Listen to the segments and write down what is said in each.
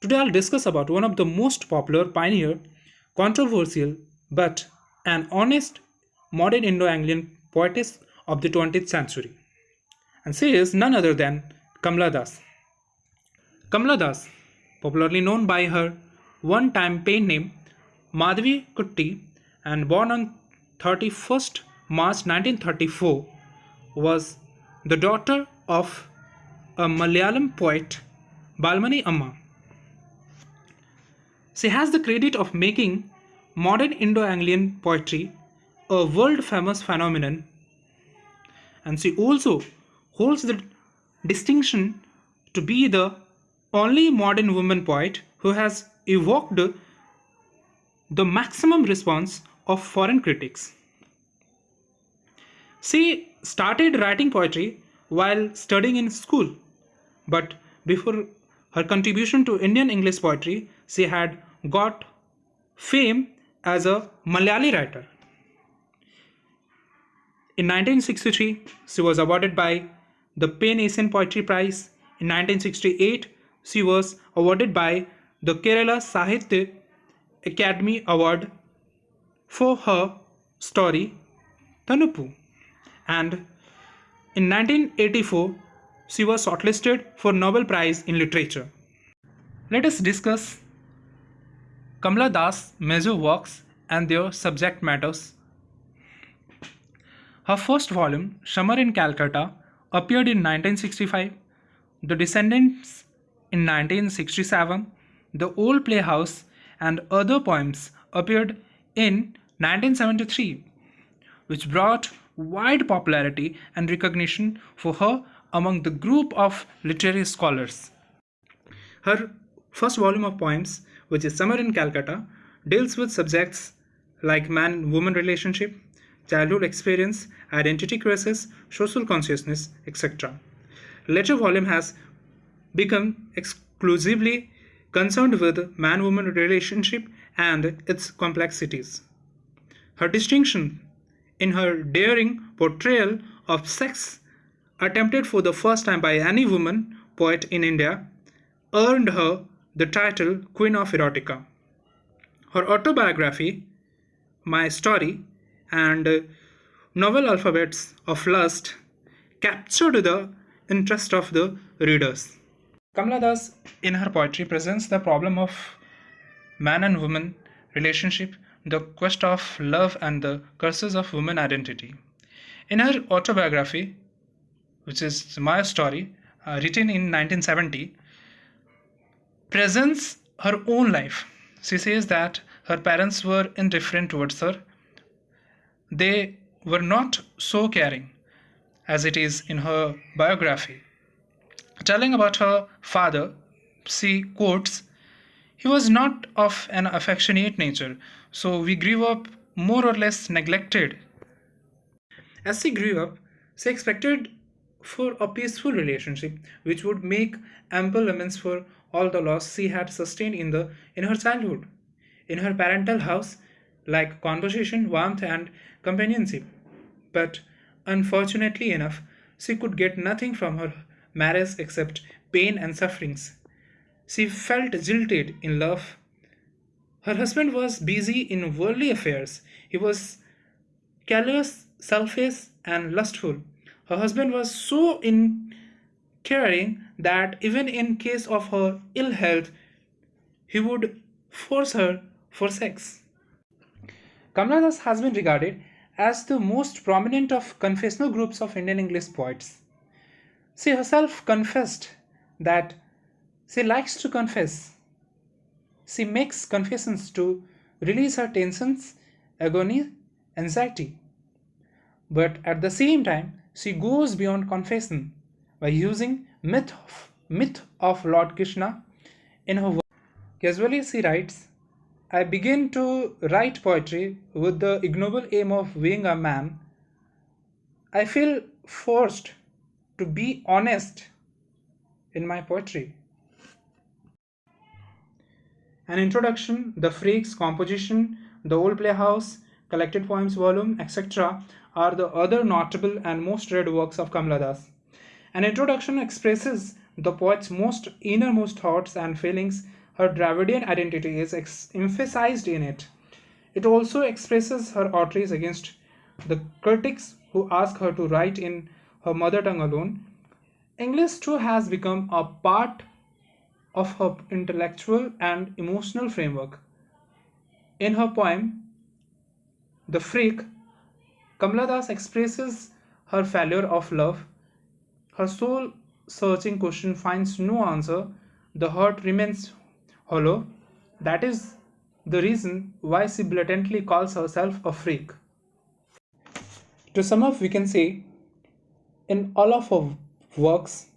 Today I'll discuss about one of the most popular, pioneer, controversial, but an honest modern Indo-Anglian poetess of the 20th century. And she is none other than Kamala Das. Kamala Das, popularly known by her one-time pen name Madhavi Kutty and born on 31st March 1934, was the daughter of a Malayalam poet Balamani Amma. She has the credit of making modern Indo-Anglian poetry a world famous phenomenon and she also holds the distinction to be the only modern woman poet who has evoked the maximum response of foreign critics. She started writing poetry while studying in school, but before her contribution to Indian English poetry, she had got fame as a Malayali writer. In 1963, she was awarded by the Pan Asian Poetry Prize. In 1968, she was awarded by the Kerala Sahitya Akademi Award for her story Thanuppu. And in 1984, she was shortlisted for Nobel Prize in Literature. Let us discuss Kamala Das' major works and their subject matters. Her first volume, Summer in Calcutta, appeared in 1965, The Descendants in 1967, The Old Playhouse, and other poems appeared in 1973, which brought wide popularity and recognition for her among the group of literary scholars. Her first volume of poems, which is Summer in Calcutta, deals with subjects like man woman relationship, childhood experience, identity crisis, social consciousness, etc. Later volume has become exclusively concerned with man woman relationship and its complexities. Her distinction in her daring portrayal of sex attempted for the first time by any woman poet in India earned her the title Queen of Erotica. Her autobiography, My Story, and novel Alphabets of Lust captured the interest of the readers. Kamala Das, in her poetry, presents the problem of man and woman relationship, the quest of love, and the curses of woman identity. In her autobiography, which is My Story, uh, written in 1970, presents her own life. She says that her parents were indifferent towards her. They were not so caring as it is in her biography. Telling about her father, she quotes, He was not of an affectionate nature, so we grew up more or less neglected. As she grew up, she expected for a peaceful relationship which would make ample amends for all the loss she had sustained in the in her childhood. In her parental house like conversation warmth and companionship. But unfortunately enough she could get nothing from her marriage except pain and sufferings. She felt jilted in love. Her husband was busy in worldly affairs. He was callous selfish and lustful her husband was so in caring that even in case of her ill health, he would force her for sex. Kamala Das has been regarded as the most prominent of confessional groups of Indian English poets. She herself confessed that she likes to confess. She makes confessions to release her tensions, agony, anxiety. But at the same time, she goes beyond confession by using myth of, myth of Lord Krishna in her work. Casually she writes, I begin to write poetry with the ignoble aim of being a man. I feel forced to be honest in my poetry. An introduction, the freaks, composition, the old playhouse, collected poems volume, etc. are the other notable and most read works of Kamala Das. An introduction expresses the poet's most innermost thoughts and feelings. her Dravidian identity is emphasized in it. It also expresses her outrage against the critics who ask her to write in her mother tongue alone. English too has become a part of her intellectual and emotional framework. In her poem, The Freak, Kamala Das expresses her failure of love. Her soul searching question finds no answer. The heart remains hollow. That is the reason why she blatantly calls herself a freak. To sum up, we can say in all of her works,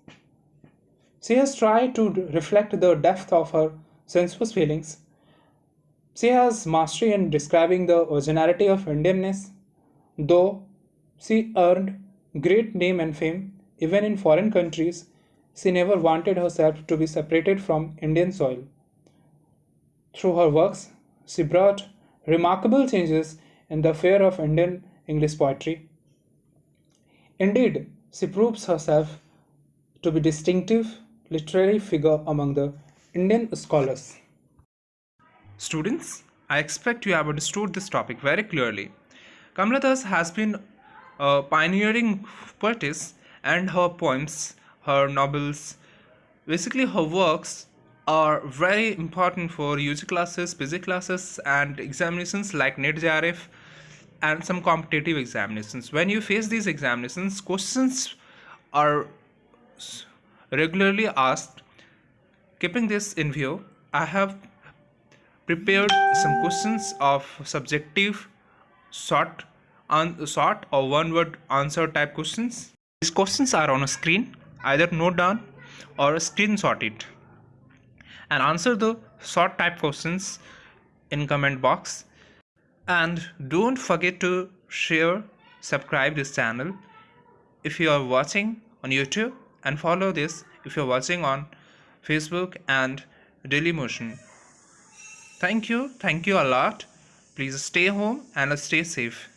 she has tried to reflect the depth of her sensuous feelings. She has mastery in describing the originality of Indianness, though she earned great name and fame even in foreign countries. She never wanted herself to be separated from Indian soil. Through her works, she brought remarkable changes in the fare of Indian English poetry. Indeed, she proves herself to be distinctive literary figure among the Indian scholars. Students, I expect you have understood this topic very clearly. Kamala Das has been a pioneering poetess and her poems, her novels, basically her works are very important for UG classes, PG classes and examinations like NET JRF and some competitive examinations. When you face these examinations, questions are regularly asked. Keeping this in view, I have prepared some questions of subjective short un- or one word answer type questions. These questions are on a screen. Either note down or screenshot it and answer the short type questions in comment box and don't forget to share subscribe this channel if you are watching on youtube and follow this if you're watching on facebook and dailymotion thank you. Thank you a lot. Please stay home and stay safe